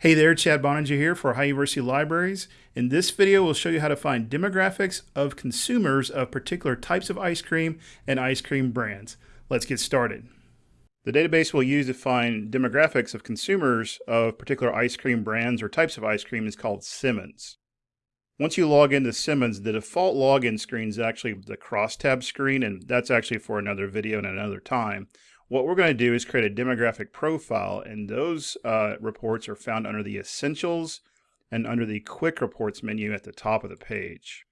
Hey there, Chad Boeninger here for Ohio University Libraries. In this video, we'll show you how to find demographics of consumers of particular types of ice cream and ice cream brands. Let's get started. The database we'll use to find demographics of consumers of particular ice cream brands or types of ice cream is called Simmons. Once you log into Simmons, the default login screen is actually the crosstab screen, and that's actually for another video and another time. What we're going to do is create a demographic profile, and those uh, reports are found under the Essentials and under the Quick Reports menu at the top of the page.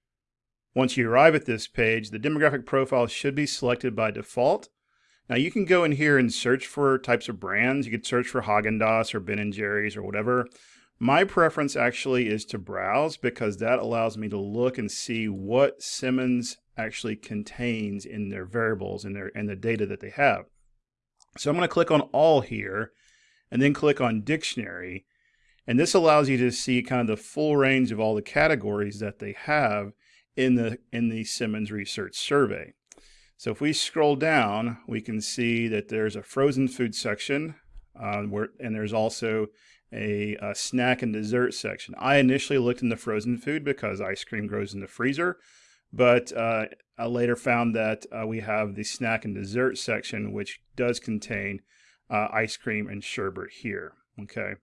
Once you arrive at this page, the demographic profile should be selected by default. Now you can go in here and search for types of brands. You could search for Haagen-Dazs or Ben & Jerry's or whatever. My preference actually is to browse because that allows me to look and see what Simmons actually contains in their variables and their and the data that they have. So I'm going to click on all here and then click on dictionary. And this allows you to see kind of the full range of all the categories that they have in the, in the Simmons Research Survey. So if we scroll down, we can see that there's a frozen food section uh, where, and there's also a, a, snack and dessert section. I initially looked in the frozen food because ice cream grows in the freezer, but uh, I later found that uh, we have the snack and dessert section, which does contain uh, ice cream and sherbet here. Okay.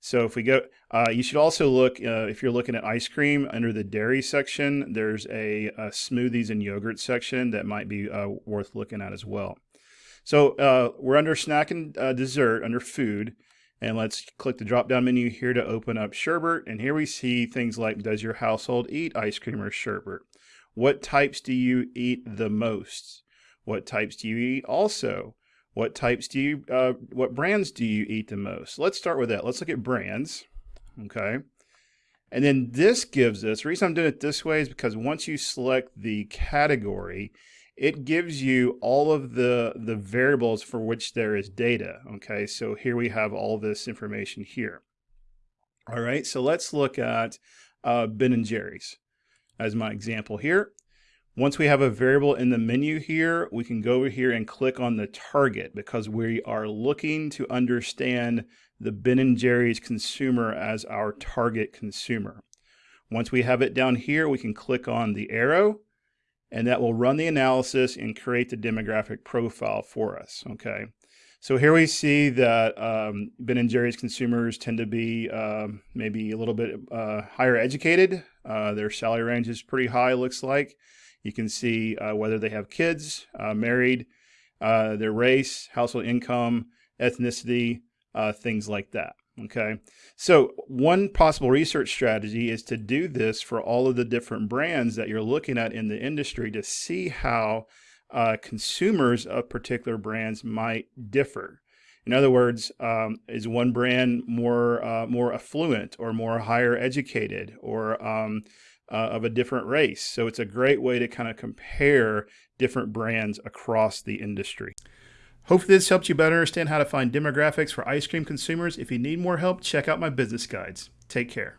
So if we go, uh, you should also look, uh, if you're looking at ice cream under the dairy section, there's a, a smoothies and yogurt section that might be uh, worth looking at as well. So we're under snack and dessert, under food. And let's click the drop down menu here to open up sherbet. And here we see things like, does your household eat ice cream or sherbet? What types do you eat the most? What types do you eat also? What types do you, uh, what brands do you eat the most? Let's start with that. Let's look at brands. Okay. And then this gives us, the reason I'm doing it this way is because once you select the category, it gives you all of the, the variables for which there is data. Okay, so here we have all this information here. All right, so let's look at uh, Ben & Jerry's as my example here. Once we have a variable in the menu here, we can go over here and click on the target because we are looking to understand the Ben & Jerry's consumer as our target consumer. Once we have it down here, we can click on the arrow and that will run the analysis and create the demographic profile for us, okay? So here we see that um, Ben & Jerry's consumers tend to be uh, maybe a little bit uh, higher educated. Uh, their salary range is pretty high, looks like. You can see uh, whether they have kids, uh, married, uh, their race, household income, ethnicity, things like that. Okay, so one possible research strategy is to do this for all of the different brands that you're looking at in the industry to see how uh, consumers of particular brands might differ. In other words, um, is one brand more uh, more affluent or more higher educated or um, uh, of a different race? So it's a great way to kind of compare different brands across the industry. Hopefully this helps you better understand how to find demographics for ice cream consumers. If you need more help, check out my business guides. Take care.